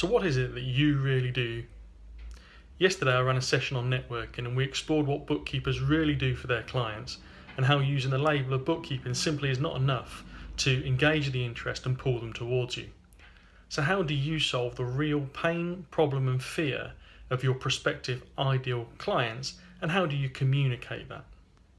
So what is it that you really do? Yesterday I ran a session on networking and we explored what bookkeepers really do for their clients and how using the label of bookkeeping simply is not enough to engage the interest and pull them towards you. So how do you solve the real pain, problem and fear of your prospective ideal clients and how do you communicate that?